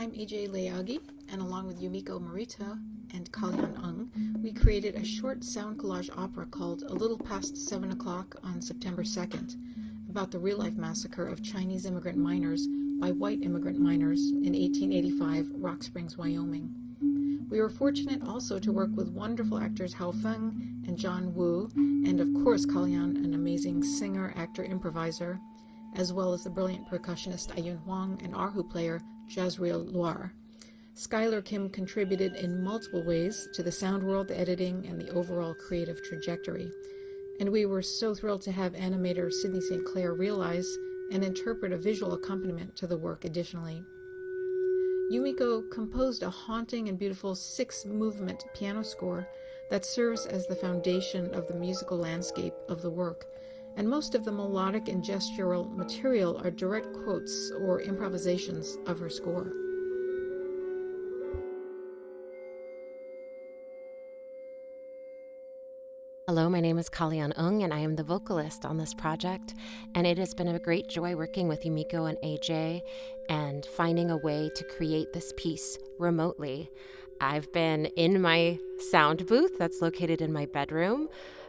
I'm AJ Leagi, and along with Yumiko Morita and Kalean Ung, we created a short sound collage opera called A Little Past 7 O'Clock on September 2nd, about the real-life massacre of Chinese immigrant miners by white immigrant miners in 1885, Rock Springs, Wyoming. We were fortunate also to work with wonderful actors Hao Feng and John Wu, and of course Kalean, an amazing singer, actor, improviser, as well as the brilliant percussionist Ayun Huang and erhu player Jazriel Loire. Skylar Kim contributed in multiple ways to the sound world, the editing, and the overall creative trajectory. And we were so thrilled to have animator Sidney St. Clair realize and interpret a visual accompaniment to the work additionally. Yumiko composed a haunting and beautiful six movement piano score that serves as the foundation of the musical landscape of the work and most of the melodic and gestural material are direct quotes or improvisations of her score. Hello, my name is Kalean Ung, and I am the vocalist on this project. And it has been a great joy working with Yumiko and AJ and finding a way to create this piece remotely. I've been in my sound booth that's located in my bedroom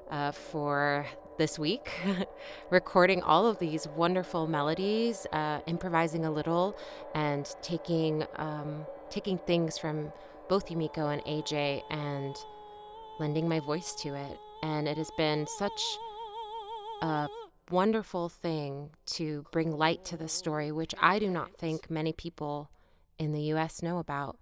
uh, for this week, recording all of these wonderful melodies, uh, improvising a little, and taking um, taking things from both Yumiko and AJ and lending my voice to it. And it has been such a wonderful thing to bring light to this story, which I do not think many people in the U.S. know about.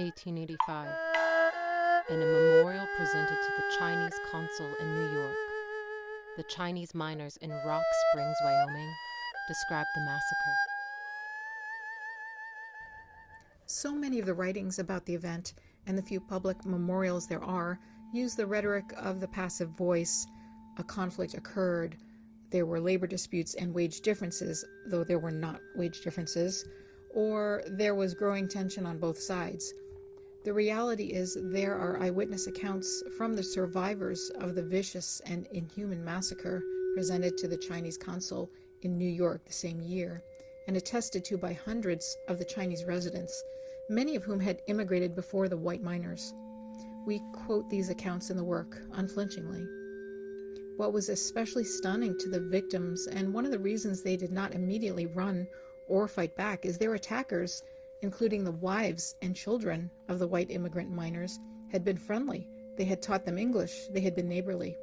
1885, in a memorial presented to the Chinese consul in New York. The Chinese miners in Rock Springs, Wyoming, described the massacre. So many of the writings about the event and the few public memorials there are use the rhetoric of the passive voice. A conflict occurred. There were labor disputes and wage differences, though there were not wage differences or there was growing tension on both sides. The reality is there are eyewitness accounts from the survivors of the vicious and inhuman massacre presented to the Chinese consul in New York the same year and attested to by hundreds of the Chinese residents, many of whom had immigrated before the white miners. We quote these accounts in the work unflinchingly. What was especially stunning to the victims, and one of the reasons they did not immediately run or fight back is their attackers, including the wives and children of the white immigrant miners, had been friendly. They had taught them English. They had been neighborly.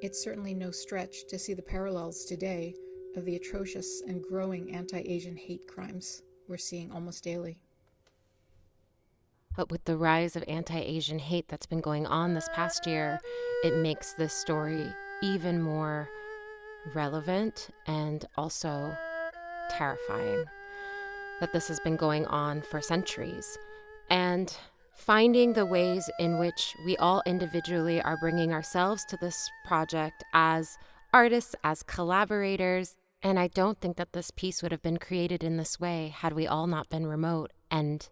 It's certainly no stretch to see the parallels today of the atrocious and growing anti-Asian hate crimes we're seeing almost daily. But with the rise of anti Asian hate that's been going on this past year, it makes this story even more relevant and also terrifying that this has been going on for centuries. And finding the ways in which we all individually are bringing ourselves to this project as artists, as collaborators. And I don't think that this piece would have been created in this way had we all not been remote and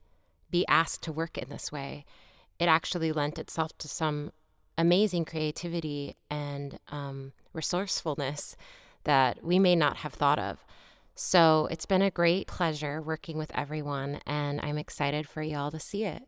be asked to work in this way. It actually lent itself to some amazing creativity and um, resourcefulness that we may not have thought of. So it's been a great pleasure working with everyone, and I'm excited for y'all to see it.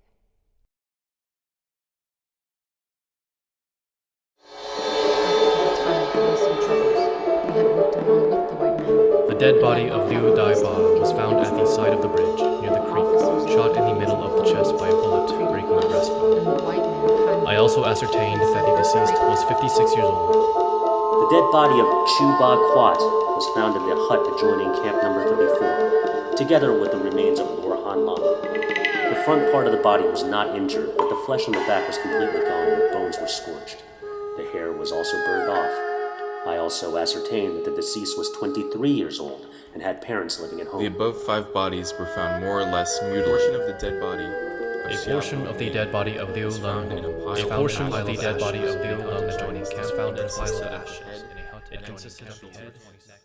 The dead body of Liu Daiba was found at the side of the bridge, near the creek, shot in the middle of the chest by a bullet, breaking the breastbone. I also ascertained that the deceased was 56 years old. The dead body of Chu Ba Quat was found in the hut adjoining camp number 34, together with the remains of Lor Han The front part of the body was not injured, but the flesh on the back was completely gone and the bones were scorched. The hair was also burned off. I also ascertained that the deceased was 23 years old and had parents living at home. The above five bodies were found more or less mutilated. A portion of the dead body a portion of the dead body of Liu Leng, a portion of the dead body of Liu Leng adjoining camp found in a pile of ashes. It consisted of the head, neck,